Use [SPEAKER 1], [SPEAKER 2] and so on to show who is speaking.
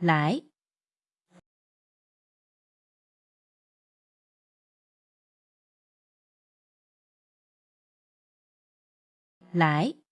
[SPEAKER 1] 来。来。